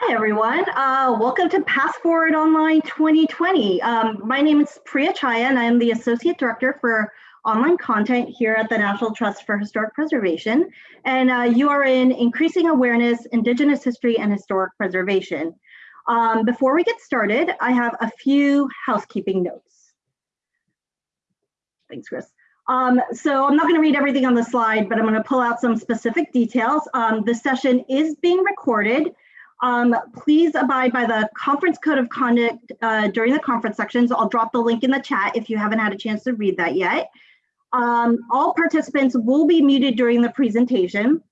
Hi, everyone. Uh, welcome to PastForward Online 2020. Um, my name is Priya Chhaya, and I'm the Associate Director for Online Content here at the National Trust for Historic Preservation. And uh, you are in Increasing Awareness, Indigenous History and Historic Preservation. Um, before we get started, I have a few housekeeping notes. Thanks, Chris. Um, so I'm not going to read everything on the slide, but I'm going to pull out some specific details. Um, the session is being recorded um, please abide by the conference code of conduct uh, during the conference sections. I'll drop the link in the chat if you haven't had a chance to read that yet. Um, all participants will be muted during the presentation.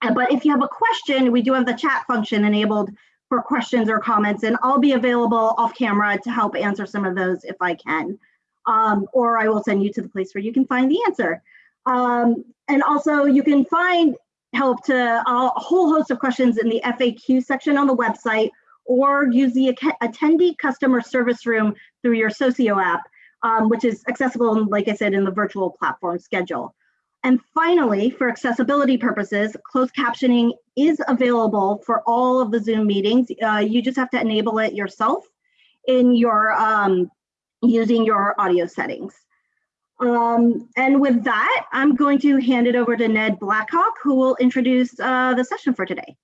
Uh, but if you have a question, we do have the chat function enabled for questions or comments, and I'll be available off camera to help answer some of those if I can. Um, or I will send you to the place where you can find the answer. Um, and also you can find help to a whole host of questions in the FAQ section on the website or use the attendee customer service room through your Socio app, um, which is accessible, like I said, in the virtual platform schedule. And finally, for accessibility purposes, closed captioning is available for all of the Zoom meetings. Uh, you just have to enable it yourself in your um, using your audio settings. Um, and with that, I'm going to hand it over to Ned Blackhawk, who will introduce uh, the session for today.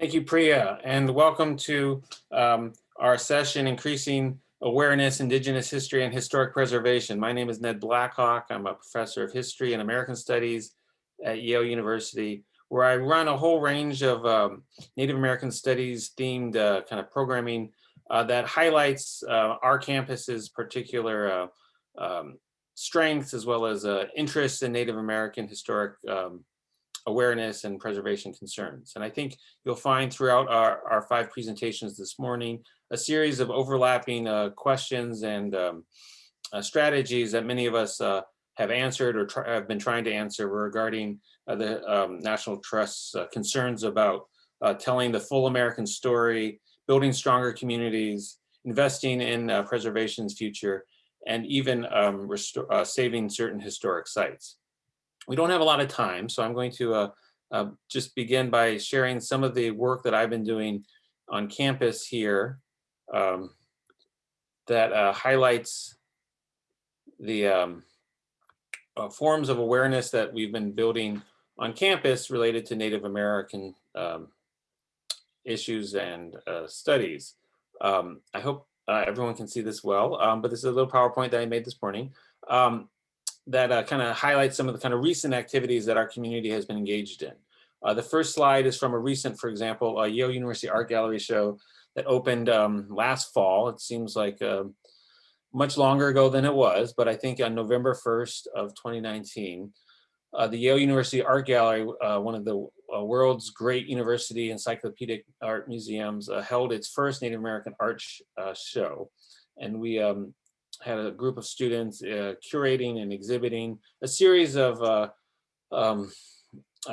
Thank you, Priya, and welcome to um, our session, Increasing Awareness, Indigenous History and Historic Preservation. My name is Ned Blackhawk. I'm a professor of history and American studies at Yale University, where I run a whole range of um, Native American studies themed uh, kind of programming uh, that highlights uh, our campus's particular uh, um, strengths as well as uh, interests in Native American historic um, awareness and preservation concerns. And I think you'll find throughout our, our five presentations this morning, a series of overlapping uh, questions and um, strategies that many of us have answered or have been trying to answer regarding the um, National Trust's concerns about telling the full American story building stronger communities, investing in uh, preservation's future, and even um, uh, saving certain historic sites. We don't have a lot of time, so I'm going to uh, uh, just begin by sharing some of the work that I've been doing on campus here um, that uh, highlights the um, uh, forms of awareness that we've been building on campus related to Native American um, issues and uh, studies. Um, I hope uh, everyone can see this well, um, but this is a little PowerPoint that I made this morning um, that uh, kind of highlights some of the kind of recent activities that our community has been engaged in. Uh, the first slide is from a recent, for example, Yale University Art Gallery show that opened um, last fall. It seems like uh, much longer ago than it was, but I think on November 1st of 2019, uh, the Yale University Art Gallery, uh, one of the uh, world's great university encyclopedic art museums, uh, held its first Native American art sh uh, show. And we um, had a group of students uh, curating and exhibiting a series of um,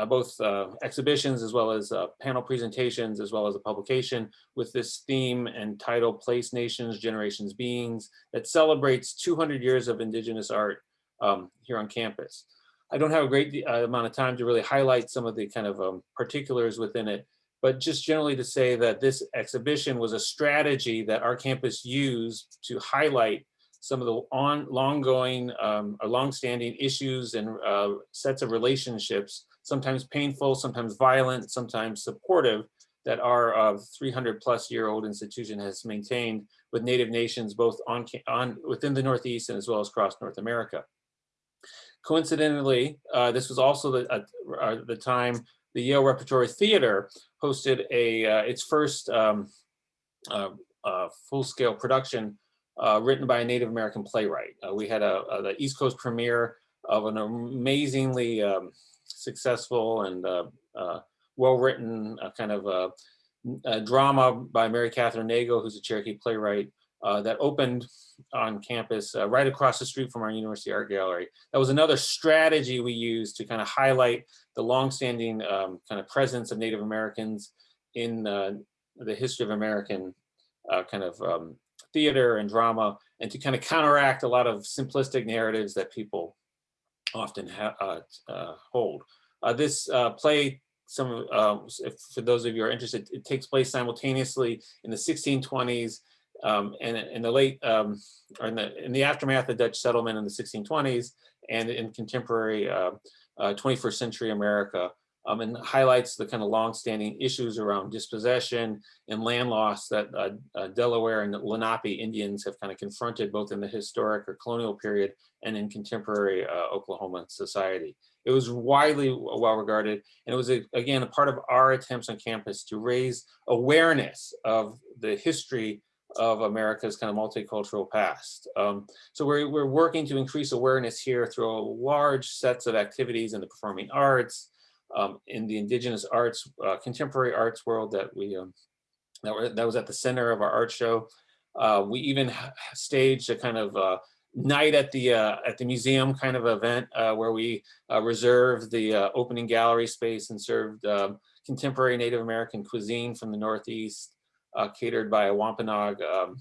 both exhibitions as well as panel presentations, as well as a publication with this theme and title, Place Nations, Generations, Beings, that celebrates 200 years of indigenous art um, here on campus. I don't have a great uh, amount of time to really highlight some of the kind of um, particulars within it, but just generally to say that this exhibition was a strategy that our campus used to highlight some of the on long-going um, or long-standing issues and uh, sets of relationships, sometimes painful, sometimes violent, sometimes supportive, that our uh, 300 plus year old institution has maintained with Native nations, both on, on within the Northeast and as well as across North America. Coincidentally, uh, this was also the, uh, uh, the time the Yale Repertory Theater hosted a uh, its first um, uh, uh, full-scale production written by a Native American playwright. we had a, a, the East Coast premiere of an amazingly um, successful and well-written kind of drama by Mary Kathryn Nagle, who's a Cherokee playwright, uh, that opened on campus uh, right across the street from our University Art Gallery. That was another strategy we used to kind of highlight the longstanding um, kind of presence of Native Americans in uh, the history of American uh, kind of um, theater and drama and to kind of counteract a lot of simplistic narratives that people often uh, uh, hold. this play some, if, for those of you who are interested, it takes place simultaneously in the 1620s um, and in the late, um, or in the, in the aftermath of Dutch settlement in the 1620s and in contemporary uh, uh, 21st century America um, and highlights the kind of longstanding issues around dispossession and land loss that uh, uh, Delaware and Lenape Indians have kind of confronted both in the historic or colonial period and in contemporary uh, Oklahoma society. It was widely well regarded and it was, a, again, a part of our attempts on campus to raise awareness of the history of America's kind of multicultural past. Um, so we're, we're working to increase awareness here through large sets of activities in the performing arts, um, in the indigenous arts, uh, contemporary arts world that we um, that, were, that was at the center of our art show. Uh, we even staged a kind of uh, night at the uh, at the museum kind of event uh, where we uh, reserved the opening gallery space and served um, contemporary Native American cuisine from the Northeast, catered by a Wampanoag um,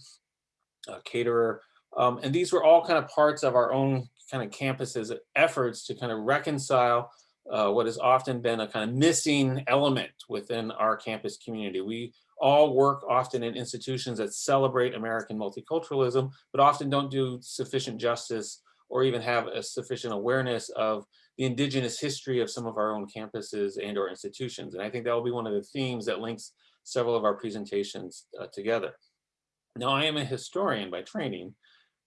caterer. Um, and these were all kind of parts of our own kind of campuses efforts to kind of reconcile uh, what has often been a kind of missing element within our campus community. We all work often in institutions that celebrate American multiculturalism, but often don't do sufficient justice or even have a sufficient awareness of the indigenous history of some of our own campuses and or institutions. And I think that will be one of the themes that links several of our presentations uh, together. Now, I am a historian by training,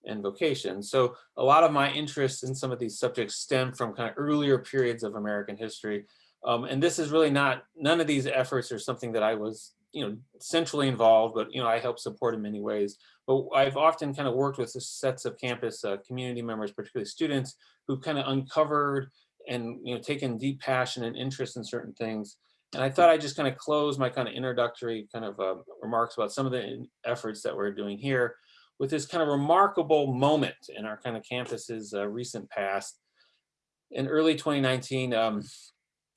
and vocation. So a lot of my interest in some of these subjects stem from kind of earlier periods of American history. Um, and this is really not, none of these efforts are something that I was, you know, centrally involved, but, you know, I help support in many ways. But I've often kind of worked with sets of campus uh, community members, particularly students, who've kind of uncovered and, you know, taken deep passion and interest in certain things. And I thought I'd just kind of close my kind of introductory kind of uh, remarks about some of the efforts that we're doing here with this kind of remarkable moment in our kind of campus's uh, recent past. In early 2019, um,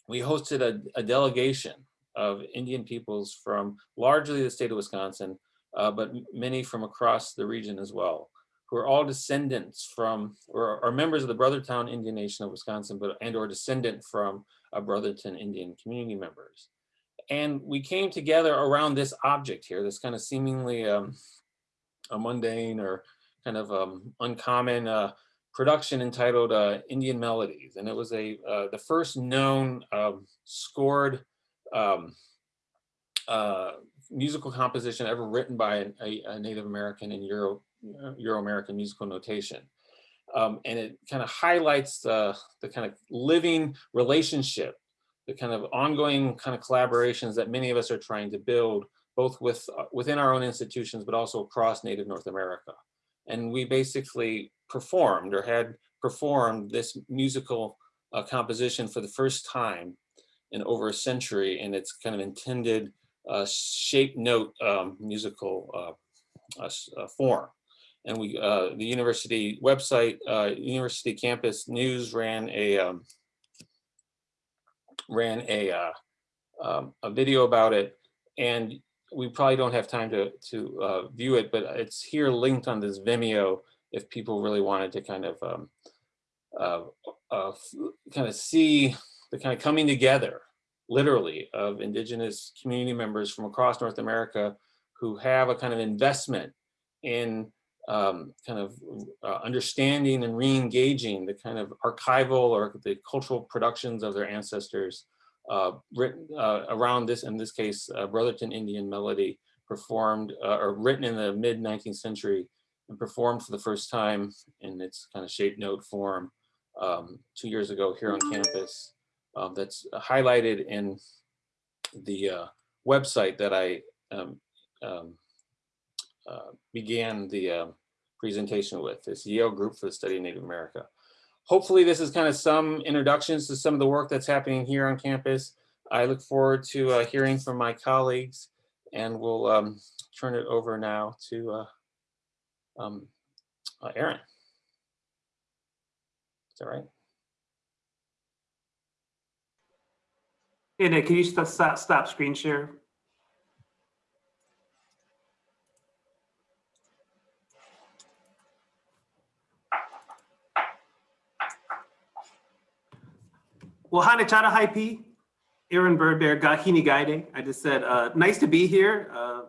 we hosted a, a, delegation of Indian peoples from largely the state of Wisconsin, uh, but many from across the region as well, who are all descendants from, or are members of the Brothertown Indian Nation of Wisconsin, but and or descendant from Brothertown Indian community members. And we came together around this object here, this kind of seemingly um, a mundane or kind of um, uncommon uh, production entitled uh, Indian Melodies. And it was a uh, the first known um, scored um, uh, musical composition ever written by a, a Native American in Euro, Euro-American musical notation. Um, and it kind of highlights the, the kind of living relationship, the kind of ongoing kind of collaborations that many of us are trying to build both with uh, within our own institutions, but also across Native North America. And we basically performed or had performed this musical uh, composition for the first time in over a century in its kind of intended uh, shape note um, musical uh, uh form. And we, uh, the university website, University Campus News ran a um, ran a um, a video about it, and we probably don't have time to, to uh, view it, but it's here linked on this Vimeo if people really wanted to kind of um, uh, uh, kind of see the kind of coming together, literally, of indigenous community members from across North America who have a kind of investment in um, kind of uh, understanding and re-engaging the kind of archival or the cultural productions of their ancestors uh, written uh, around this, in this case, uh, Brothertown Indian melody performed uh, or written in the mid 19th century and performed for the first time in its kind of shape note form um, two years ago here on campus. Um, that's highlighted in the uh, website that I um, um uh, began the presentation with, this Yale Group for the Study of Native America hopefully this is kind of some introductions to some of the work that's happening here on campus. I look forward to uh, hearing from my colleagues and we'll um, turn it over now to uh, um, uh, Aaron. Is that right? Hey Nick, can you stop, stop screen share? Well, Hana Chana Haipi. Aaron Bird Bear, Gahini Gaide. I just said, uh, nice to be here. Uh,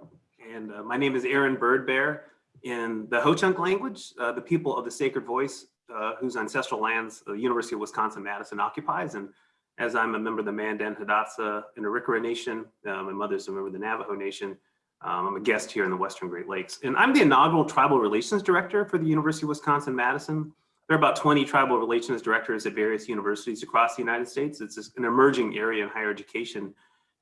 and uh, my name is Aaron Bird Bear. In the Ho-Chunk language, uh, the people of the sacred voice, uh, whose ancestral lands the University of Wisconsin-Madison occupies. And as I'm a member of the Mandan, Hidatsa, and Arikara Nation, uh, my mother's a member of the Navajo Nation. Um, I'm a guest here in the Western Great Lakes. And I'm the inaugural Tribal Relations Director for the University of Wisconsin-Madison. There are about 20 tribal relations directors at various universities across the United States. It's an emerging area in higher education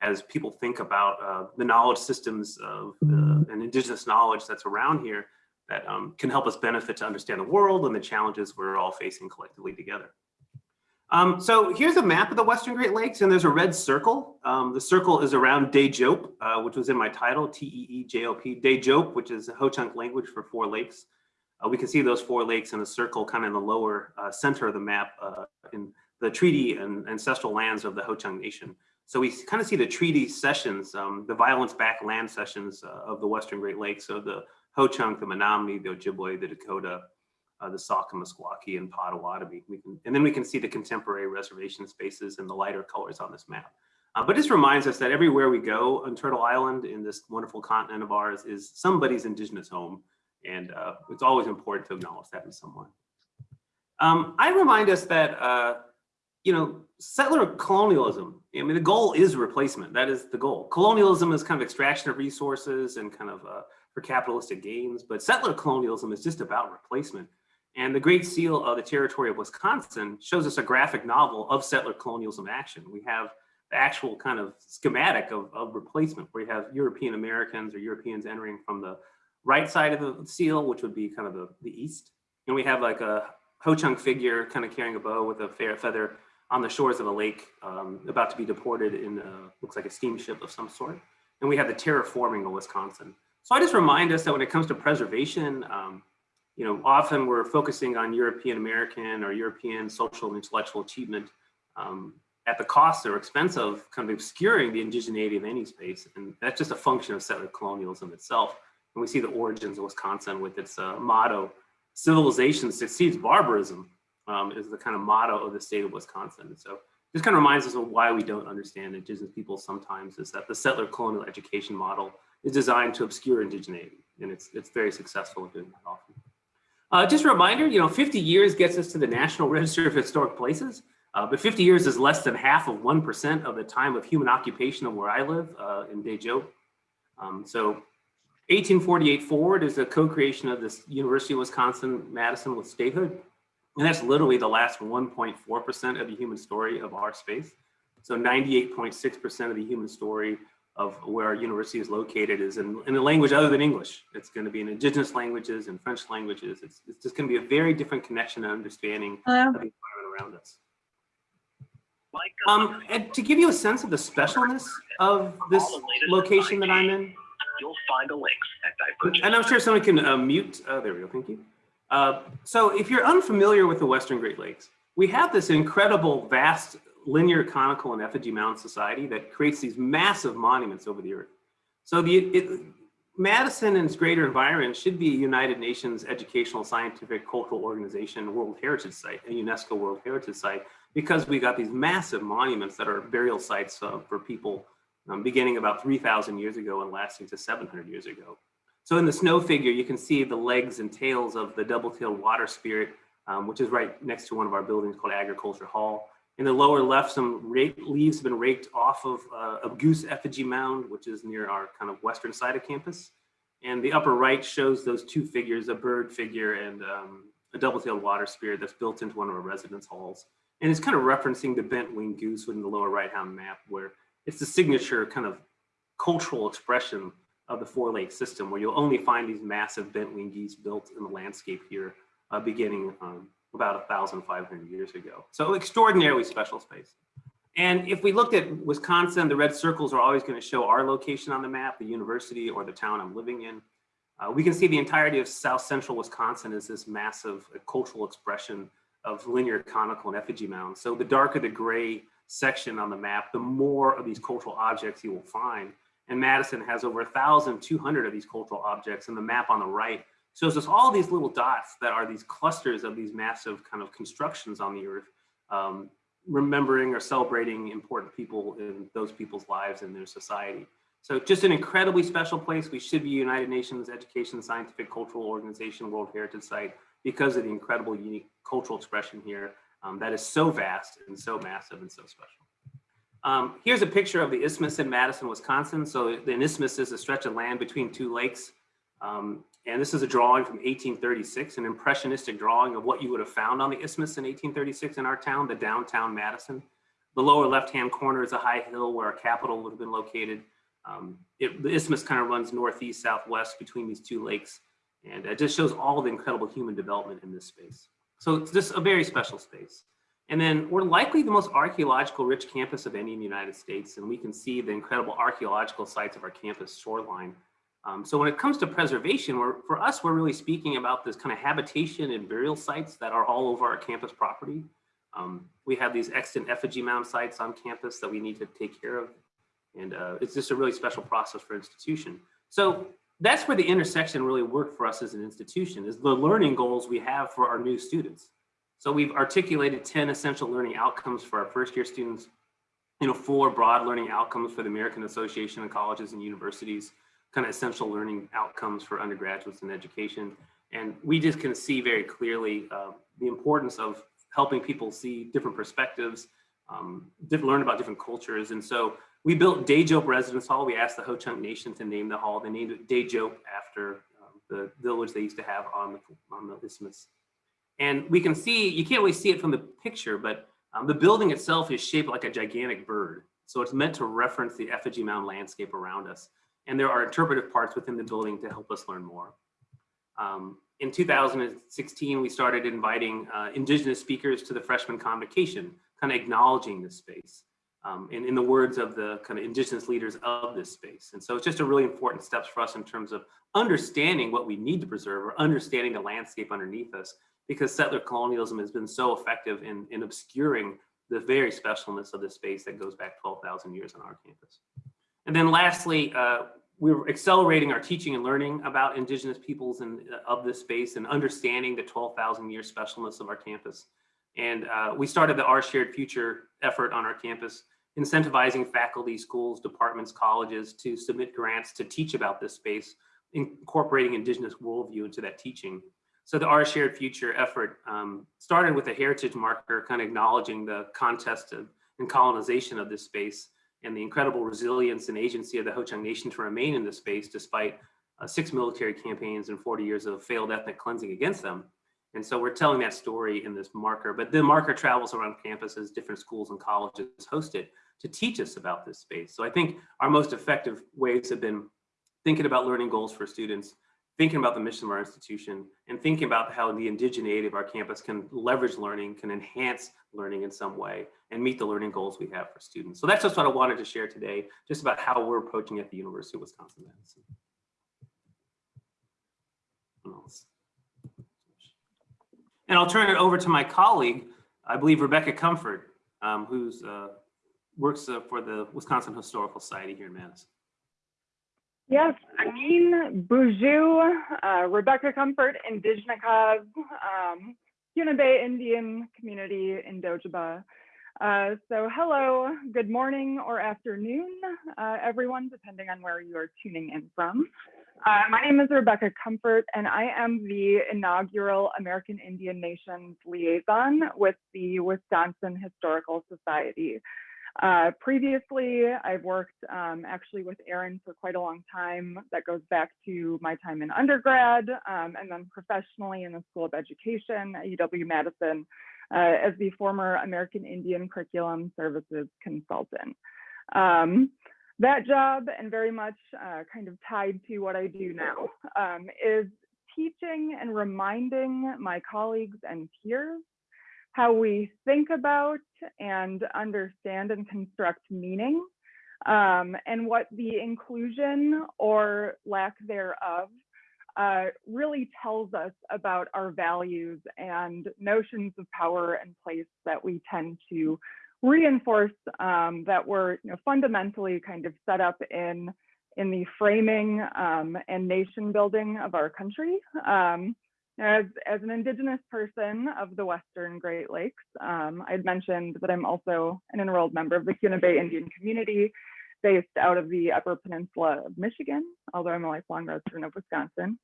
as people think about uh, the knowledge systems of uh, and indigenous knowledge that's around here that um, can help us benefit to understand the world and the challenges we're all facing collectively together. Um, so here's a map of the Western Great Lakes and there's a red circle. Um, the circle is around Teejop, uh, which was in my title, T-E-E-J-O-P, Teejop, which is a Ho-Chunk language for four lakes. Uh, we can see those four lakes in a circle kind of in the lower uh, center of the map uh, in the treaty and ancestral lands of the Ho-Chunk Nation. So we kind of see the treaty cessions, um, the violence back land cessions of the Western Great Lakes. So the Ho-Chunk, the Menominee, the Ojibwe, the Dakota, uh, the Sauk and Meskwaki and Potawatomi. We can, and then we can see the contemporary reservation spaces and the lighter colors on this map. Uh, but this reminds us that everywhere we go on Turtle Island in this wonderful continent of ours is somebody's indigenous home. And uh, it's always important to acknowledge that in someone. Um, I remind us that, uh, you know, settler colonialism, I mean, the goal is replacement. That is the goal. Colonialism is kind of extraction of resources and kind of uh, for capitalistic gains, but settler colonialism is just about replacement. And the Great Seal of the Territory of Wisconsin shows us a graphic novel of settler colonialism action. We have the actual kind of schematic of, of replacement where you have European Americans or Europeans entering from the right side of the seal, which would be kind of the, the east. And we have like a Ho-Chunk figure kind of carrying a bow with a fair feather on the shores of a lake um, about to be deported in a, looks like a steamship of some sort. And we have the terraforming of Wisconsin. So I just remind us that when it comes to preservation, um, you know, often we're focusing on European American or European social and intellectual achievement um, at the cost or expense of kind of obscuring the indigeneity of any space. And that's just a function of settler colonialism itself. And we see the origins of Wisconsin with its uh, motto, civilization succeeds barbarism um, is the kind of motto of the state of Wisconsin. So this kind of reminds us of why we don't understand indigenous people sometimes is that the settler colonial education model is designed to obscure indigeneity. And it's, it's very successful at doing that often. Uh, just a reminder, you know, 50 years gets us to the National Register of Historic Places, uh, but 50 years is less than half of 1% of the time of human occupation of where I live uh, in Teejop. Um, so 1848 forward is a co-creation of this University of Wisconsin-Madison with statehood. And that's literally the last 1.4% of the human story of our space. So 98.6% of the human story of where our university is located is in, in a language other than English. It's going to be in indigenous languages and French languages. It's, it's just going to be a very different connection and understanding Hello? of the environment around us. Um, and to give you a sense of the specialness of this location that I'm in, You'll find the links at Divergent. and I'm sure someone can uh, mute, uh, there we go, thank you. Uh, so if you're unfamiliar with the Western Great Lakes, we have this incredible, vast, linear, conical, and effigy mound society that creates these massive monuments over the earth. So the it, Madison and its greater environment should be a United Nations Educational, Scientific, Cultural Organization World Heritage Site, a UNESCO World Heritage Site, because we got these massive monuments that are burial sites uh, for people um, beginning about 3,000 years ago and lasting to 700 years ago. So in the snow figure, you can see the legs and tails of the double-tailed water spirit, um, which is right next to one of our buildings called Agriculture Hall. In the lower left, some leaves have been raked off of uh, a goose effigy mound, which is near our kind of western side of campus. And the upper right shows those two figures, a bird figure and um, a double-tailed water spirit that's built into one of our residence halls. And it's kind of referencing the bent winged goose within the lower right-hand map where it's the signature kind of cultural expression of the Four Lake system, where you'll only find these massive bent wing geese built in the landscape here, uh, beginning um, about 1,500 years ago. So extraordinarily special space. And if we looked at Wisconsin, the red circles are always going to show our location on the map, the university or the town I'm living in. Uh, we can see the entirety of South Central Wisconsin is this massive uh, cultural expression of linear, conical, and effigy mounds. So the darker the gray section on the map, the more of these cultural objects you will find. And Madison has over 1,200 of these cultural objects and the map on the right shows us all these little dots that are these clusters of these massive kind of constructions on the earth. Um, remembering or celebrating important people in those people's lives and their society. So just an incredibly special place. We should be United Nations Education, Scientific, Cultural Organization, World Heritage Site because of the incredible unique cultural expression here um, that is so vast and so massive and so special. Um, here's a picture of the isthmus in Madison, Wisconsin. So the isthmus is a stretch of land between two lakes. Um, and this is a drawing from 1836, an impressionistic drawing of what you would have found on the isthmus in 1836 in our town, the downtown Madison. The lower left-hand corner is a high hill where our capital would have been located. Um, it, the isthmus kind of runs northeast, southwest between these two lakes. And it just shows all the incredible human development in this space. So it's just a very special space. And then we're likely the most archaeological rich campus of any in the United States. And we can see the incredible archaeological sites of our campus shoreline. Um, so when it comes to preservation, for us, we're really speaking about this kind of habitation and burial sites that are all over our campus property. Um, we have these extant effigy mound sites on campus that we need to take care of. And uh, it's just a really special process for institution. So that's where the intersection really worked for us as an institution is the learning goals we have for our new students. So we've articulated 10 essential learning outcomes for our first year students, you know, four broad learning outcomes for the American Association of Colleges and Universities, kind of essential learning outcomes for undergraduates in education. And we just can see very clearly uh, the importance of helping people see different perspectives, um, learn about different cultures. And so we built Dejope Residence Hall. We asked the Ho-Chunk Nation to name the hall. They named it Dejope after um, the village they used to have on the, on the isthmus. And we can see, you can't really see it from the picture, but um, the building itself is shaped like a gigantic bird. So it's meant to reference the effigy mound landscape around us. And there are interpretive parts within the building to help us learn more. Um, in 2016, we started inviting uh, indigenous speakers to the freshman convocation, kind of acknowledging this space um, in, in the words of the kind of indigenous leaders of this space. And so it's just a really important steps for us in terms of understanding what we need to preserve or understanding the landscape underneath us because settler colonialism has been so effective in, in obscuring the very specialness of this space that goes back 12,000 years on our campus. And then lastly, uh, we're accelerating our teaching and learning about indigenous peoples and uh, of this space and understanding the 12,000 year specialness of our campus. And uh, we started the Our Shared Future effort on our campus, incentivizing faculty, schools, departments, colleges to submit grants to teach about this space, incorporating indigenous worldview into that teaching. So the Our Shared Future effort um, started with a heritage marker, kind of acknowledging the contest of, and colonization of this space and the incredible resilience and agency of the Ho-Chunk Nation to remain in this space despite uh, six military campaigns and 40 years of failed ethnic cleansing against them. And so we're telling that story in this marker, but the marker travels around campuses, different schools and colleges hosted to teach us about this space. So I think our most effective ways have been thinking about learning goals for students, thinking about the mission of our institution, and thinking about how the indigeneity of our campus can leverage learning, can enhance learning in some way, and meet the learning goals we have for students. So that's just what I wanted to share today, just about how we're approaching at the University of Wisconsin-Madison. And I'll turn it over to my colleague, I believe Rebecca Comfort, um, who's uh, works uh, for the Wisconsin Historical Society here in Madison. Yes, Amin Buju, uh, Rebecca Comfort, Indigenous, um, Bay Indian community in Dojaba. Uh, so hello, good morning or afternoon, uh, everyone, depending on where you are tuning in from. Uh, my name is Rebecca Comfort, and I am the inaugural American Indian Nations liaison with the Wisconsin Historical Society. Uh, previously, I've worked um, actually with Aaron for quite a long time. That goes back to my time in undergrad um, and then professionally in the School of Education at UW-Madison uh, as the former American Indian Curriculum Services Consultant. Um, that job and very much uh, kind of tied to what I do now um, is teaching and reminding my colleagues and peers how we think about and understand and construct meaning um, and what the inclusion or lack thereof uh, really tells us about our values and notions of power and place that we tend to reinforce um, that we're you know, fundamentally kind of set up in in the framing um, and nation building of our country. Um, As, as an Indigenous person of the Western Great Lakes, um, I'd mentioned that I'm also an enrolled member of the Keweenaw Bay Indian community based out of the Upper Peninsula of Michigan, although I'm a lifelong resident of Wisconsin.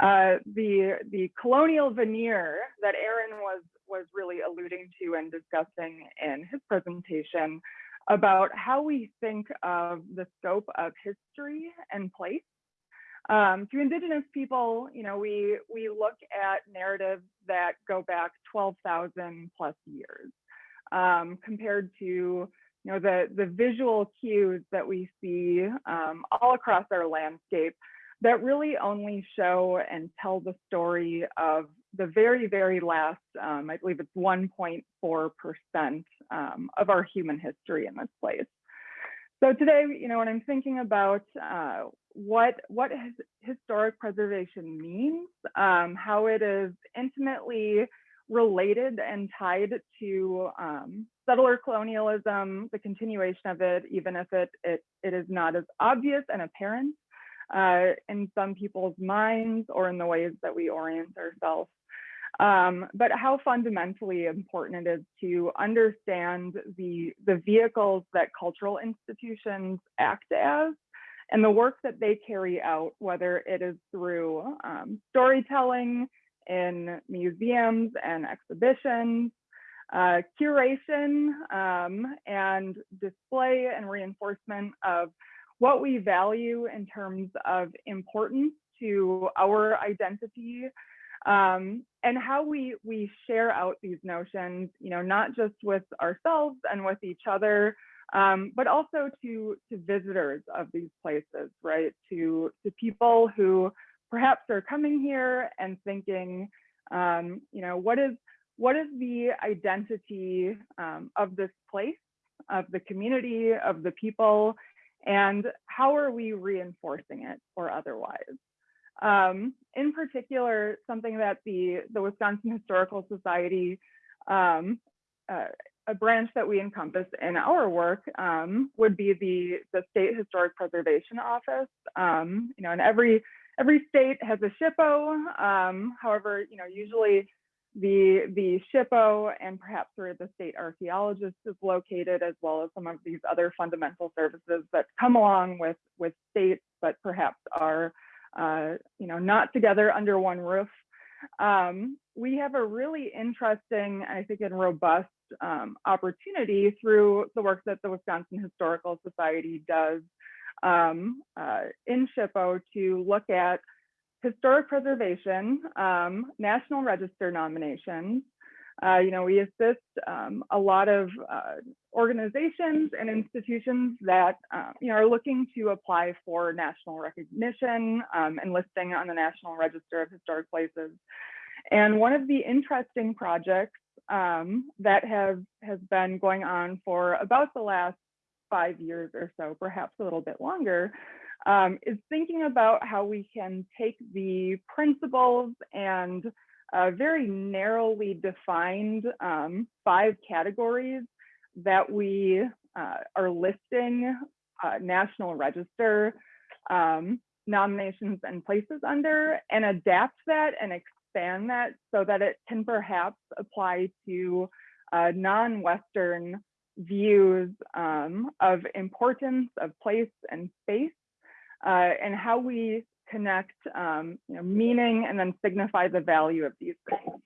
Uh, the, the colonial veneer that Aaron was, was really alluding to and discussing in his presentation about how we think of the scope of history and place. Um, to Indigenous people, you know, we we look at narratives that go back 12,000 plus years, um, compared to you know the the visual cues that we see um, all across our landscape that really only show and tell the story of the very very last, um, I believe it's 1.4 percent um, of our human history in this place. So today, you know, when I'm thinking about uh, what what historic preservation means, um, how it is intimately related and tied to um, settler colonialism, the continuation of it, even if it it, it is not as obvious and apparent uh, in some people's minds or in the ways that we orient ourselves. Um, but how fundamentally important it is to understand the, the vehicles that cultural institutions act as and the work that they carry out, whether it is through um, storytelling in museums and exhibitions, uh, curation um, and display and reinforcement of what we value in terms of importance to our identity um, and how we we share out these notions, you know, not just with ourselves and with each other, um, but also to to visitors of these places, right? To to people who perhaps are coming here and thinking, um, you know, what is what is the identity um, of this place, of the community, of the people, and how are we reinforcing it or otherwise? Um, in particular, something that the the Wisconsin Historical Society um, uh, a branch that we encompass in our work um, would be the the state historic preservation office. Um, you know, and every every state has a SHPO. Um, however, you know, usually the the SHPO and perhaps where the state archaeologist is located, as well as some of these other fundamental services that come along with with states, but perhaps are uh, you know not together under one roof. Um, we have a really interesting, I think, and robust um, opportunity through the work that the Wisconsin Historical Society does um, uh, in SHPO to look at historic preservation, um, National Register nominations. Uh, you know, we assist um, a lot of uh, organizations and institutions that um, you know are looking to apply for national recognition um, and listing on the National Register of Historic Places. And one of the interesting projects um, that have has been going on for about the last five years or so, perhaps a little bit longer, um, is thinking about how we can take the principles and uh, very narrowly defined um, five categories that we uh, are listing uh, National Register um, nominations and places under and adapt that and expand that so that it can perhaps apply to uh, non-Western views um, of importance of place and space uh, and how we connect um, you know, meaning and then signify the value of these things.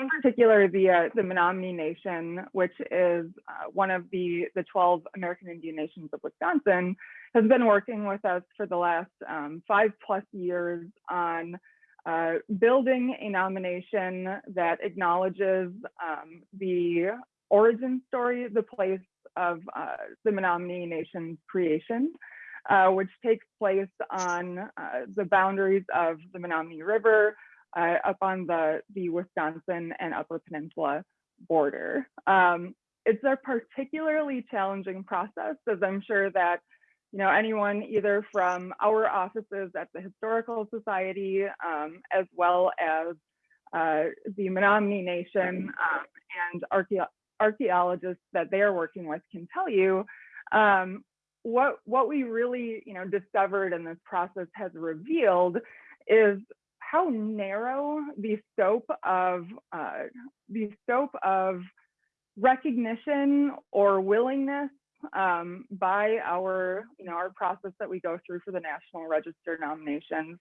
In particular, the, uh, the Menominee Nation, which is uh, one of the, the 12 American Indian nations of Wisconsin, has been working with us for the last um, five plus years on uh, building a nomination that acknowledges um, the origin story, the place of uh, the Menominee Nation's creation, uh, which takes place on uh, the boundaries of the Menominee River uh, up on the, the Wisconsin and Upper Peninsula border. Um, it's a particularly challenging process, as I'm sure that you know, anyone either from our offices at the Historical Society, um, as well as uh, the Menominee Nation um, and archae archaeologists that they are working with can tell you, um, what, what we really, you know, discovered in this process has revealed is how narrow the scope of uh, the scope of recognition or willingness um, by our, you know, our process that we go through for the National Register nominations,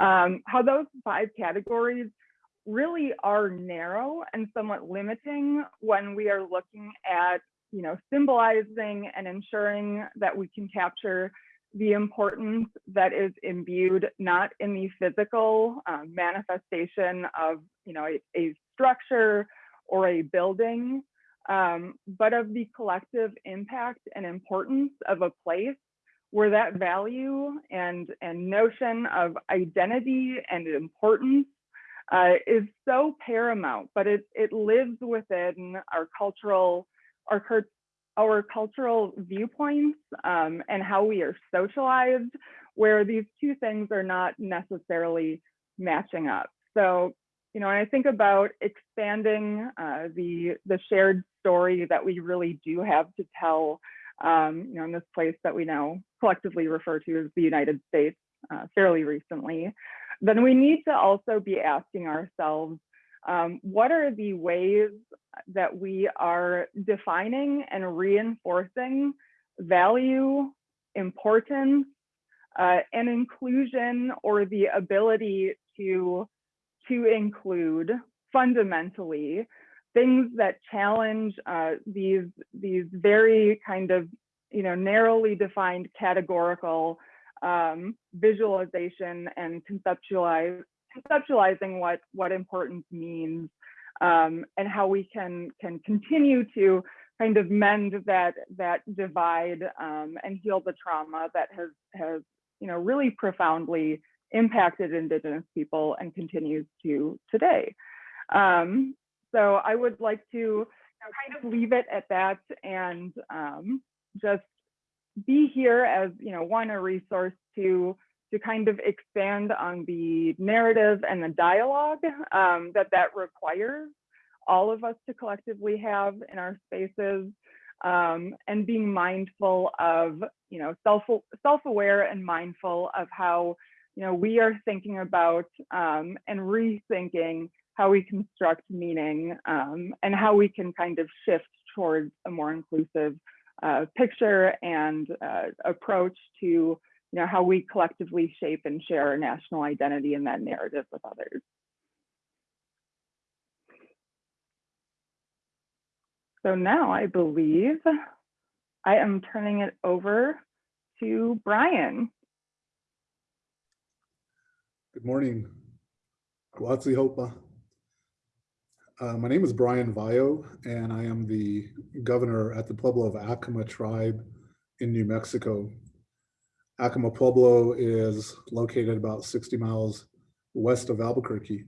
um, how those five categories really are narrow and somewhat limiting when we are looking at, you know, symbolizing and ensuring that we can capture the importance that is imbued not in the physical uh, manifestation of, you know, a, a structure or a building, um, but of the collective impact and importance of a place where that value and, and notion of identity and importance uh, is so paramount, but it, it lives within our cultural, our, our cultural viewpoints um, and how we are socialized, where these two things are not necessarily matching up. So you know, when I think about expanding uh, the the shared story that we really do have to tell, um, you know, in this place that we now collectively refer to as the United States uh, fairly recently, then we need to also be asking ourselves, um, what are the ways that we are defining and reinforcing value, importance, uh, and inclusion or the ability to to include fundamentally things that challenge uh, these these very kind of you know narrowly defined categorical um, visualization and conceptualize conceptualizing what what importance means um, and how we can can continue to kind of mend that that divide um, and heal the trauma that has has you know really profoundly impacted Indigenous people and continues to today. Um, so I would like to kind of leave it at that and um, just be here as you know one a resource to to kind of expand on the narrative and the dialogue um, that that requires all of us to collectively have in our spaces um, and being mindful of you know self self-aware and mindful of how you know, we are thinking about um, and rethinking how we construct meaning um, and how we can kind of shift towards a more inclusive uh, picture and uh, approach to you know how we collectively shape and share our national identity and that narrative with others. So now I believe I am turning it over to Brian. Good morning. Guatsi Hopa. Uh, my name is Brian Vallo, and I am the governor at the Pueblo of Acoma tribe in New Mexico. Acoma Pueblo is located about 60 miles west of Albuquerque.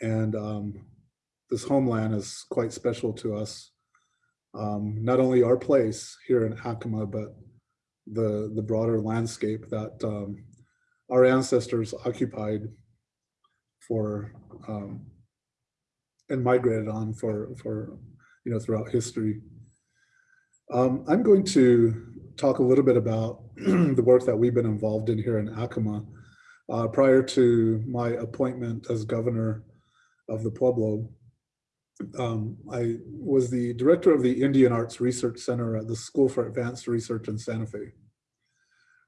And um, this homeland is quite special to us. Um, not only our place here in Acoma, but the, the broader landscape that um, our ancestors occupied for um, and migrated on for for you know throughout history. Um, I'm going to talk a little bit about the work that we've been involved in here in Acoma. Uh, prior to my appointment as governor of the Pueblo, um, I was the director of the Indian Arts Research Center at the School for Advanced Research in Santa Fe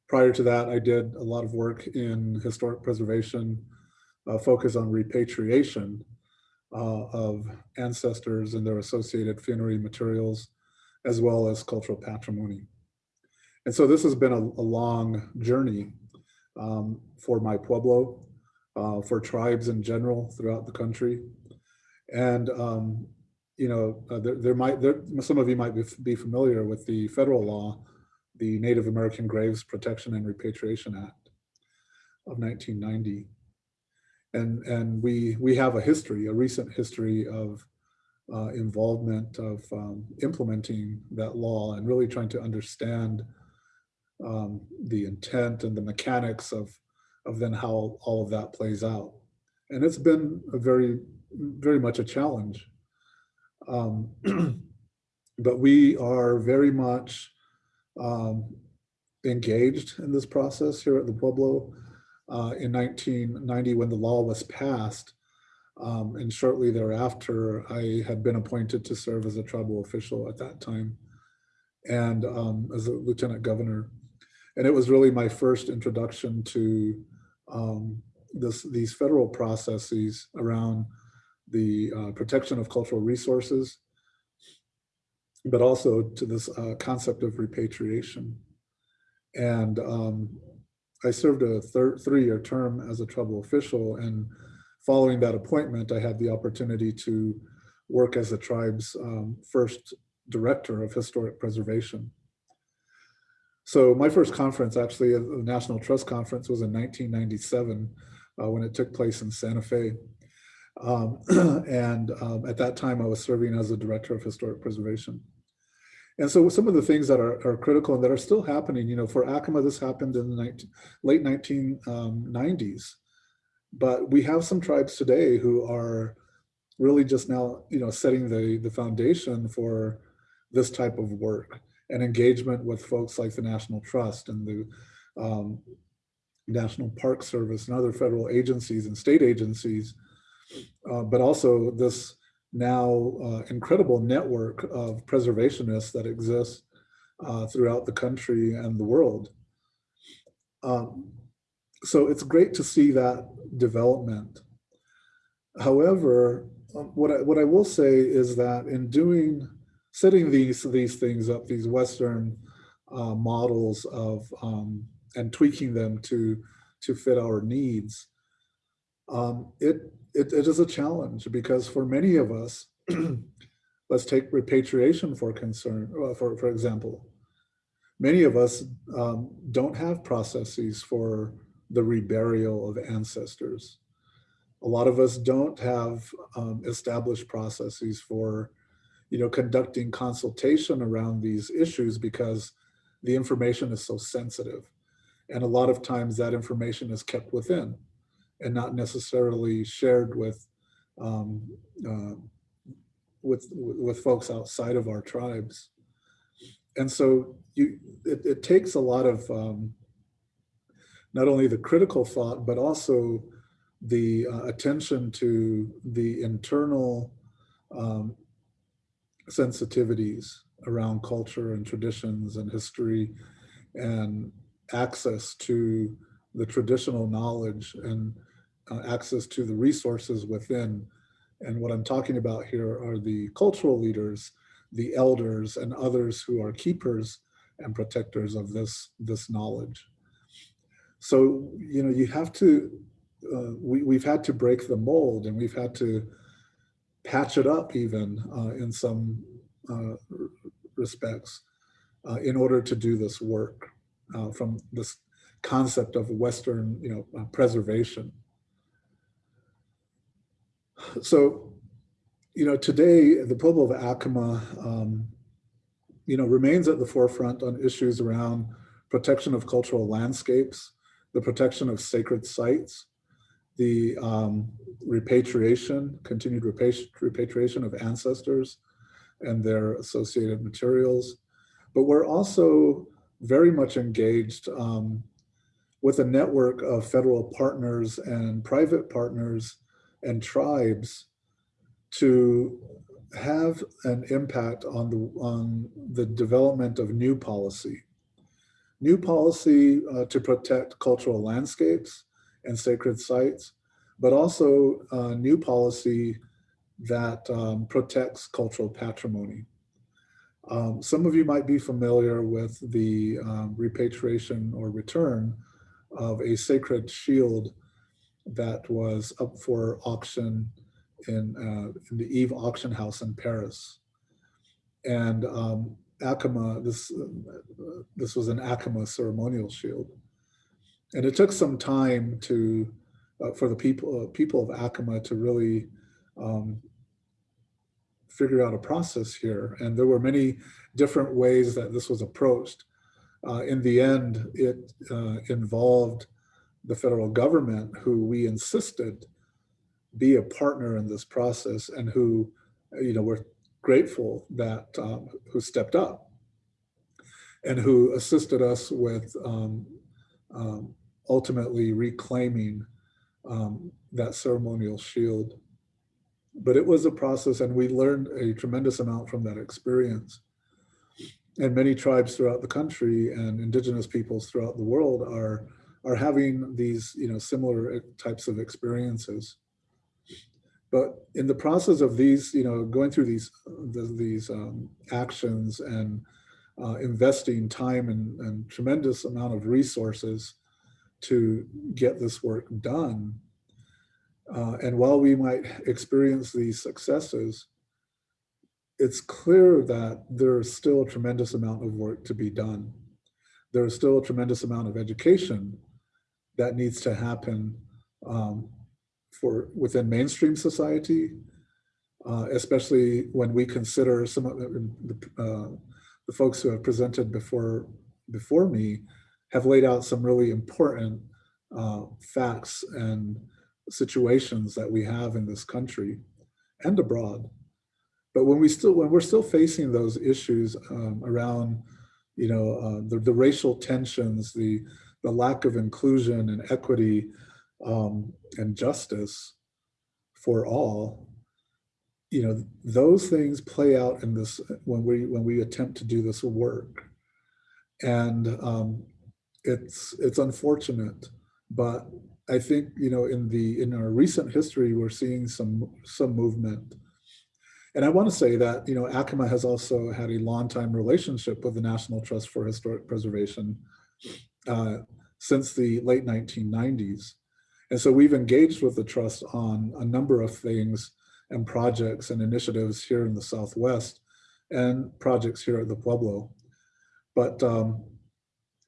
prior to that, I did a lot of work in historic preservation, uh, focus on repatriation uh, of ancestors and their associated funerary materials, as well as cultural patrimony. And so this has been a, a long journey um, for my Pueblo, uh, for tribes in general throughout the country. And, um, you know, uh, there, there, might, there, some of you might be, be familiar with the federal law the Native American Graves Protection and Repatriation Act of 1990. And, and we, we have a history, a recent history of uh, involvement of um, implementing that law and really trying to understand um, the intent and the mechanics of, of then how all of that plays out. And it's been a very, very much a challenge. Um, but we are very much um, engaged in this process here at the Pueblo. uh, in 1990 when the law was passed. Um, and shortly thereafter, I had been appointed to serve as a tribal official at that time and um, as a lieutenant governor. And it was really my first introduction to um, this, these federal processes around the uh, protection of cultural resources, but also to this uh, concept of repatriation. And um, I served a three-year term as a tribal official and following that appointment, I had the opportunity to work as the tribe's um, first director of historic preservation. So my first conference, actually, the National Trust Conference was in 1997 uh, when it took place in Santa Fe. Um, and um, at that time, I was serving as a director of historic preservation. And so some of the things that are, are critical and that are still happening, you know, for Acoma, this happened in the 19, late 1990s. But we have some tribes today who are really just now, you know, setting the, the foundation for this type of work and engagement with folks like the National Trust and the um, National Park Service and other federal agencies and state agencies, uh, but also this now uh, incredible network of preservationists that exists uh, throughout the country and the world. Um, so it's great to see that development. However, um, what I, what I will say is that in doing, setting these, these things up, these Western uh, models of, um, and tweaking them to, to fit our needs, um, it, it, it is a challenge because for many of us, let's take repatriation for concern, uh, for, for example. Many of us um, don't have processes for the reburial of ancestors. A lot of us don't have um, established processes for, you know, conducting consultation around these issues because the information is so sensitive. And a lot of times that information is kept within and not necessarily shared with um, uh, with with folks outside of our tribes. And so you it, it takes a lot of um, not only the critical thought, but also the uh, attention to the internal um, sensitivities around culture and traditions and history and access to the traditional knowledge and uh, access to the resources within. And what I'm talking about here are the cultural leaders, the elders and others who are keepers and protectors of this, this knowledge. So, you know, you have to, uh, we, we've had to break the mold and we've had to patch it up even uh, in some uh, respects uh, in order to do this work from this concept of Western, you know, preservation. So, you know, today the Pueblo of Acoma, um, you know, remains at the forefront on issues around protection of cultural landscapes, the protection of sacred sites, the um, repatriation, continued repatri repatriation of ancestors and their associated materials. But we're also very much engaged um, with a network of federal partners and private partners and tribes to have an impact on the, on the development of new policy. New policy uh, to protect cultural landscapes and sacred sites, but also uh, new policy that um, protects cultural patrimony. Um, some of you might be familiar with the um, repatriation or return of a sacred shield that was up for auction in, uh, in the Eve auction house in Paris. And um, Acoma, this, uh, this was an Acoma ceremonial shield. And it took some time to, uh, for the people, uh, people of Acoma to really um, figure out a process here. And there were many different ways that this was approached. Uh, in the end, it uh, involved the federal government who we insisted be a partner in this process and who, you know, we're grateful that, um, who stepped up and who assisted us with um, um, ultimately reclaiming um, that ceremonial shield. But it was a process and we learned a tremendous amount from that experience. And many tribes throughout the country and indigenous peoples throughout the world are, are having these you know, similar types of experiences. But in the process of these, you know, going through these, these um, actions and uh, investing time and, and tremendous amount of resources to get this work done. Uh, and while we might experience these successes, it's clear that there is still a tremendous amount of work to be done. There is still a tremendous amount of education that needs to happen um, for within mainstream society, uh, especially when we consider some of the, uh, the folks who have presented before before me have laid out some really important uh, facts and situations that we have in this country and abroad. But when we still when we're still facing those issues um, around, you know, uh, the, the racial tensions, the the lack of inclusion and equity um, and justice for all, you know, those things play out in this when we when we attempt to do this work. And um, it's it's unfortunate, but I think you know in the in our recent history we're seeing some some movement. And I want to say that you know Acoma has also had a long time relationship with the National Trust for Historic Preservation uh, since the late 1990s. And so we've engaged with the trust on a number of things and projects and initiatives here in the Southwest and projects here at the Pueblo. But um,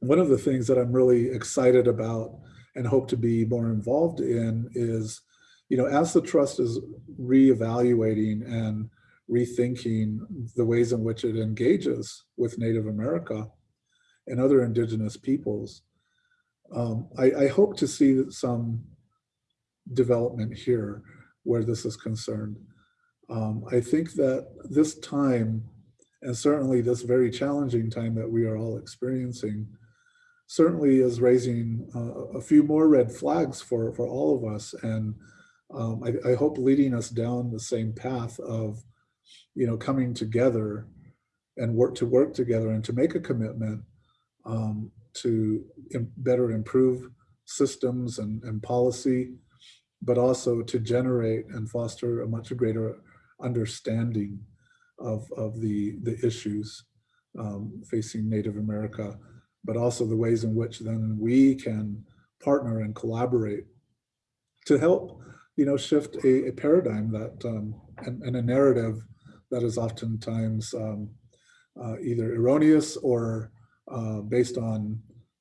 one of the things that I'm really excited about and hope to be more involved in is, you know, as the trust is reevaluating and rethinking the ways in which it engages with Native America and other indigenous peoples, um, I, I hope to see some development here where this is concerned. Um, I think that this time, and certainly this very challenging time that we are all experiencing, certainly is raising uh, a few more red flags for, for all of us. And um, I, I, hope leading us down the same path of, you know, coming together and work to work together and to make a commitment um, to Im better improve systems and, and policy but also to generate and foster a much greater understanding of, of the, the issues um, facing Native America, but also the ways in which then we can partner and collaborate to help, you know, shift a, a paradigm that um, and, and, a narrative that is oftentimes um, uh, either erroneous or uh, based on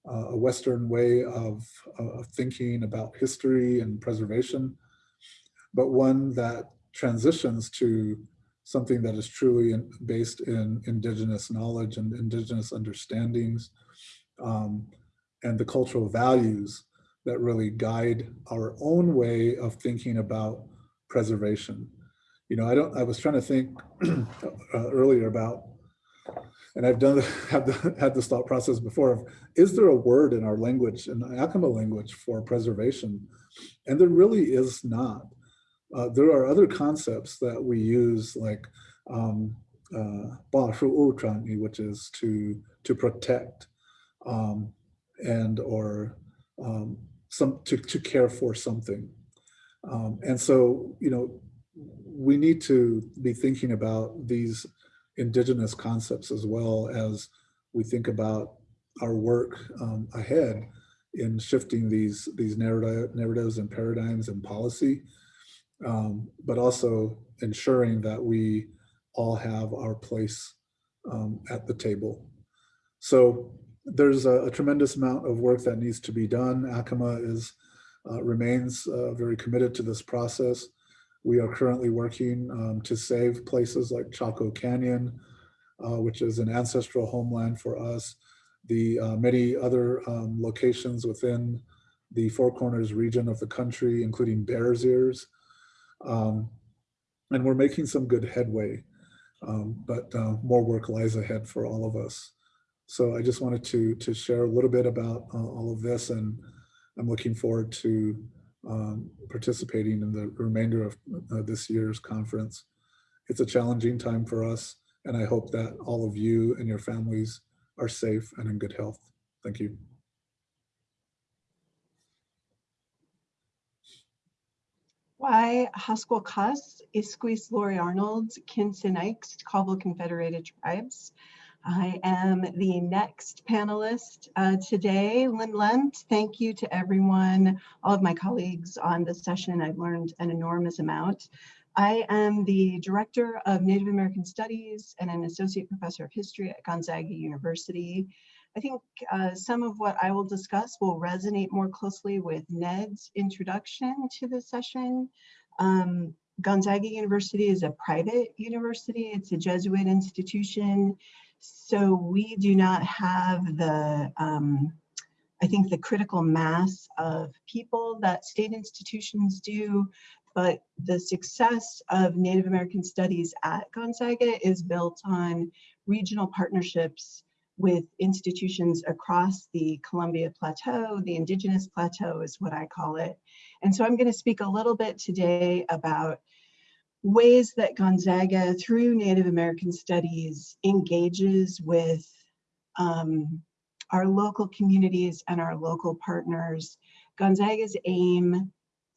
uh, a Western way of, of thinking about history and preservation, but one that transitions to something that is truly in, based in indigenous knowledge and indigenous understandings um, and the cultural values that really guide our own way of thinking about preservation. You know, I don't, I was trying to think uh, earlier about and I've done have the, had this thought process before of is there a word in our language in the Acoma language for preservation and there really is not uh, there are other concepts that we use like um, uh, which is to to protect um, and or um, some to, to care for something um, and so you know we need to be thinking about these indigenous concepts as well as we think about our work um, ahead in shifting these these narrative, narratives and paradigms and policy, um, but also ensuring that we all have our place um, at the table. So there's a, a, tremendous amount of work that needs to be done. Acoma is uh, remains uh, very committed to this process. We are currently working um, to save places like Chaco Canyon, uh, which is an ancestral homeland for us. The uh, many other um, locations within the Four Corners region of the country, including Bears Ears. Um, and we're making some good headway, um, but uh, more work lies ahead for all of us. So I just wanted to, to share a little bit about uh, all of this and I'm looking forward to um, participating in the remainder of uh, this year's conference. It's a challenging time for us, and I hope that all of you and your families are safe and in good health. Thank you. Why Haskell Cuss, Isquis Laurie Arnold, Kinson Ikes, Colville Confederated Tribes. I am the next panelist uh, today. Lynn Lent, thank you to everyone, all of my colleagues on this session. I've learned an enormous amount. I am the Director of Native American Studies and an Associate Professor of History at Gonzaga University. I think uh, some of what I will discuss will resonate more closely with Ned's introduction to the session. Um, Gonzaga University is a private university. It's a Jesuit institution. So we do not have the, um, I think the critical mass of people that state institutions do, but the success of Native American studies at Gonzaga is built on regional partnerships with institutions across the Columbia Plateau, the Indigenous Plateau is what I call it. And so I'm gonna speak a little bit today about ways that Gonzaga, through Native American studies, engages with um, our local communities and our local partners. Gonzaga's aim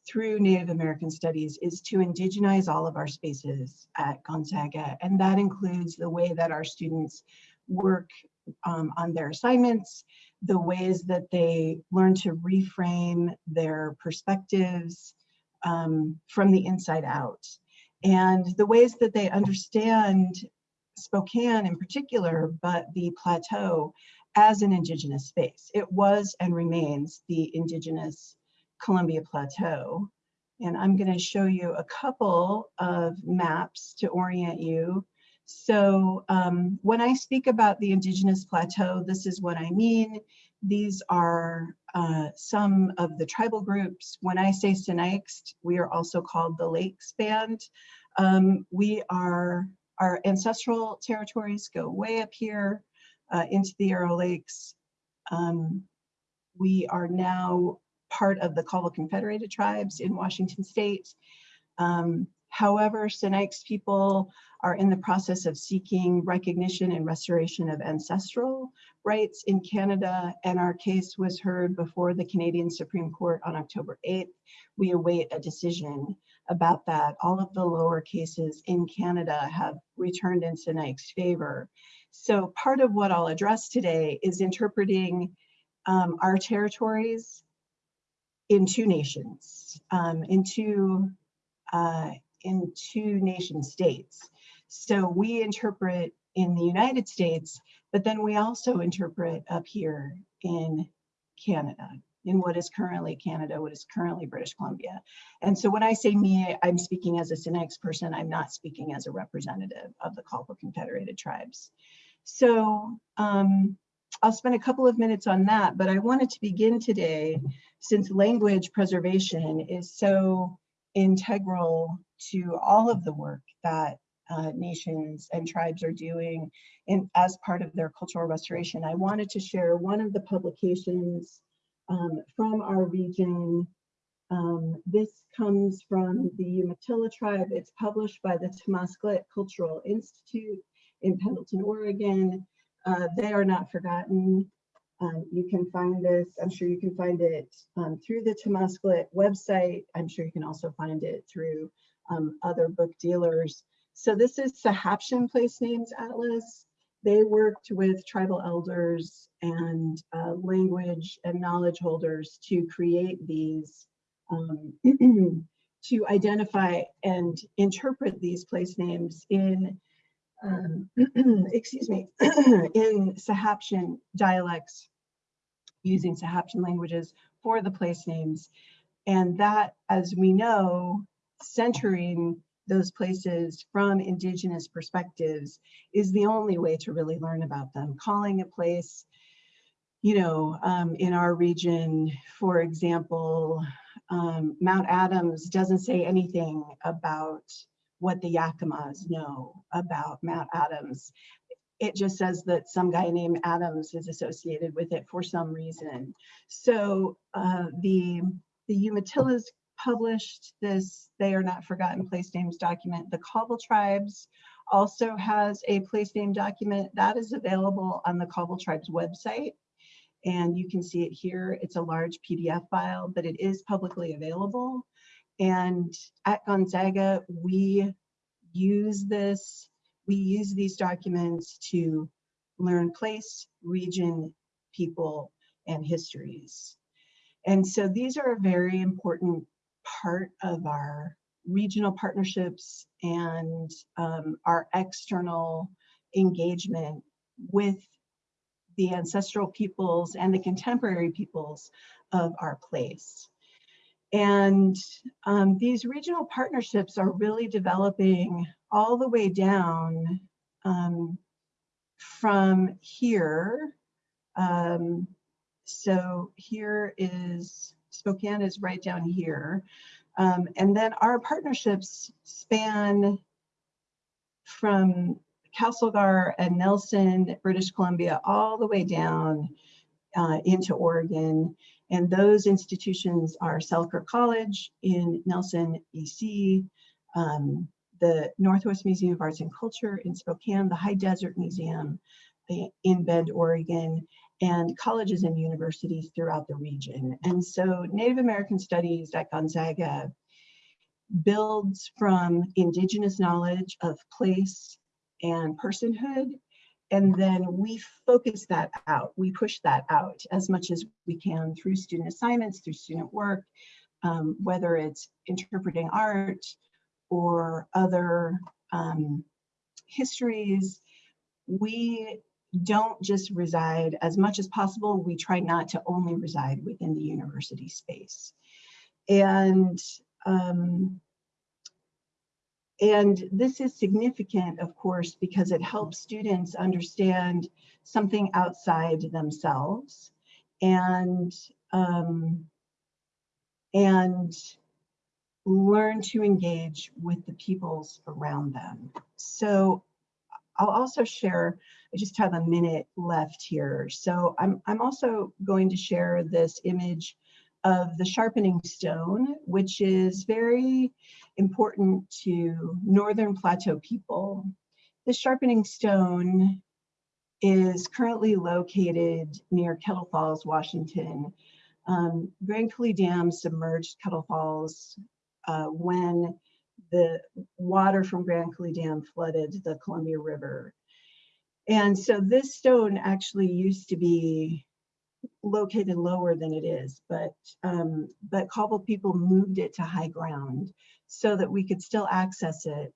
through Native American studies is to indigenize all of our spaces at Gonzaga. And that includes the way that our students work um, on their assignments, the ways that they learn to reframe their perspectives um, from the inside out and the ways that they understand Spokane in particular, but the plateau as an indigenous space. It was and remains the indigenous Columbia Plateau. And I'm gonna show you a couple of maps to orient you. So um, when I speak about the indigenous plateau, this is what I mean. These are uh, some of the tribal groups. When I say Sinixt, we are also called the Lakes Band. Um, we are, our ancestral territories go way up here uh, into the Arrow Lakes. Um, we are now part of the Colville Confederated Tribes in Washington State. Um, however, Sinixt people are in the process of seeking recognition and restoration of ancestral rights in Canada, and our case was heard before the Canadian Supreme Court on October 8th. We await a decision about that. All of the lower cases in Canada have returned in Sinixt favor. So part of what I'll address today is interpreting um, our territories in two nations, um, in two uh, in two nation states. So we interpret in the United States, but then we also interpret up here in Canada, in what is currently Canada, what is currently British Columbia. And so when I say me, I'm speaking as a Sinixt person, I'm not speaking as a representative of the Colville Confederated Tribes. So um, I'll spend a couple of minutes on that, but I wanted to begin today, since language preservation is so integral to all of the work that uh, nations and tribes are doing in, as part of their cultural restoration. I wanted to share one of the publications um, from our region. Um, this comes from the Umatilla tribe. It's published by the Tamástslikt Cultural Institute in Pendleton, Oregon. Uh, they are not forgotten. Um, you can find this, I'm sure you can find it um, through the Tamástslikt website. I'm sure you can also find it through um, other book dealers. So this is Sahaptin Place Names Atlas. They worked with tribal elders and uh, language and knowledge holders to create these, um, to identify and interpret these place names in, um, excuse me, in Sahaptin dialects using Sahaptin languages for the place names. And that, as we know, centering those places from indigenous perspectives is the only way to really learn about them. Calling a place, you know, um, in our region, for example, um, Mount Adams doesn't say anything about what the Yakimas know about Mount Adams. it just says that some guy named Adams is associated with it for some reason. So uh, the the Umatillas published this They Are Not Forgotten Place Names document. The Colville Tribes also has a place name document that is available on the Colville Tribes website. And you can see it here. It's a large PDF file, but it is publicly available. And at Gonzaga, we use this, we use these documents to learn place, region, people, and histories. And so these are a very important part of our regional partnerships and um, our external engagement with the ancestral peoples and the contemporary peoples of our place. And um, these regional partnerships are really developing all the way down um, from here. Um, so here is, Spokane is right down here. Um, and then our partnerships span from Castlegar and Nelson, British Columbia, all the way down uh, into Oregon. And those institutions are Selkirk College in Nelson, BC, um, the Northwest Museum of Arts and Culture in Spokane, the High Desert Museum in Bend, Oregon, and colleges and universities throughout the region. And so Native American Studies at Gonzaga builds from indigenous knowledge of place and personhood and then we focus that out. We push that out as much as we can through student assignments, through student work, um, whether it's interpreting art or other um, histories. We don't just reside as much as possible. We try not to only reside within the university space. And um, and this is significant, of course, because it helps students understand something outside themselves and, um, and learn to engage with the peoples around them. So I'll also share, I just have a minute left here. So I'm, I'm also going to share this image of the sharpening stone, which is very important to Northern Plateau people. The sharpening stone is currently located near Kettle Falls, Washington. Um, Grand Coulee Dam submerged Kettle Falls uh, when the water from Grand Coulee Dam flooded the Columbia River. And so this stone actually used to be located lower than it is, but um, but Colville people moved it to high ground so that we could still access it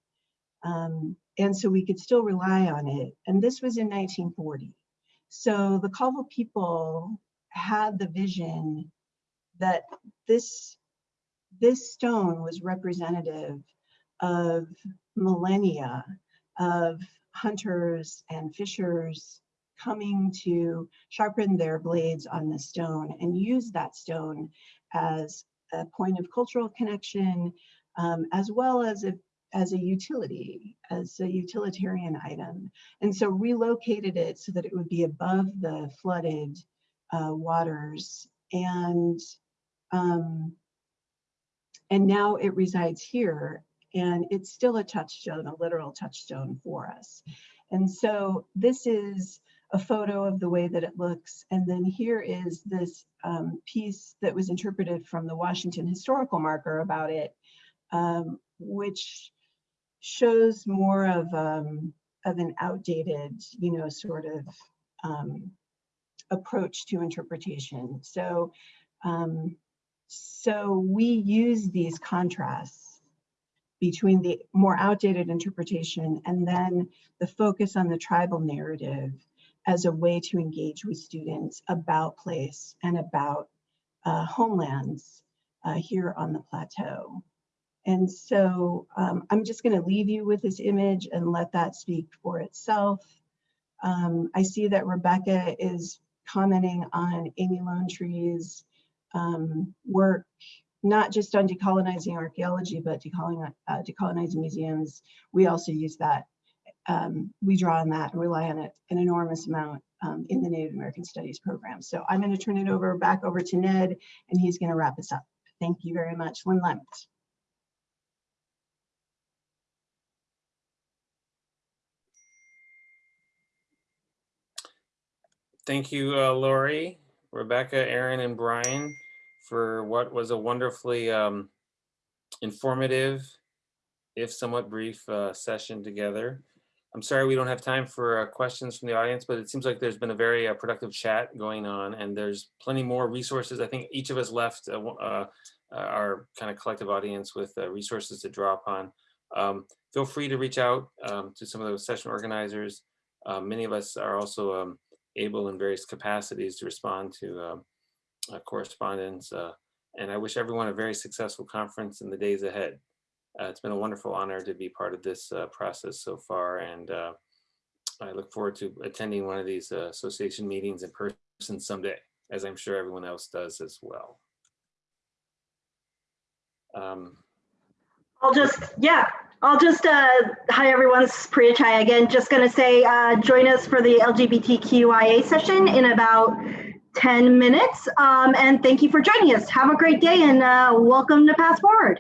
um, and so we could still rely on it. And this was in 1940. So the Colville people had the vision that this this stone was representative of millennia of hunters and fishers coming to sharpen their blades on the stone and use that stone as a point of cultural connection, um, as well as a, as a utility, as a utilitarian item. And so relocated it so that it would be above the flooded uh, waters. And, um, and now it resides here and it's still a touchstone, a literal touchstone for us. And so this is a photo of the way that it looks. And then here is this um, piece that was interpreted from the Washington historical marker about it, um, which shows more of, um, of an outdated, you know, sort of um, approach to interpretation. So, um, so we use these contrasts between the more outdated interpretation and then the focus on the tribal narrative as a way to engage with students about place and about uh, homelands uh, here on the plateau. And so um, I'm just going to leave you with this image and let that speak for itself. Um, I see that Rebecca is commenting on Amy Lonetree's um, work, not just on decolonizing archaeology, but decolonizing, uh, decolonizing museums. We also use that um, we draw on that and rely on it an enormous amount um, in the Native American Studies program. So I'm going to turn it over back over to Ned, and he's going to wrap us up. Thank you very much. Lynn Lemt. Thank you, uh, Laurie, Rebecca, Aaron, and Brian for what was a wonderfully um, informative, if somewhat brief, uh, session together. I'm sorry we don't have time for uh, questions from the audience, but it seems like there's been a very uh, productive chat going on, and there's plenty more resources. I think each of us left uh, uh, our kind of collective audience with uh, resources to draw upon. Um, feel free to reach out um, to some of those session organizers. Uh, many of us are also um, able in various capacities to respond to um, uh, correspondence. Uh, and I wish everyone a very successful conference in the days ahead. Uh, it's been a wonderful honor to be part of this uh, process so far. And I look forward to attending one of these association meetings in person someday, as I'm sure everyone else does as well. Um, I'll just, yeah, I'll just, uh, hi everyone, is Priya Chhaya again. Just gonna say, uh, join us for the LGBTQIA session in about 10 minutes. Um, and thank you for joining us. Have a great day and uh, welcome to PastForward.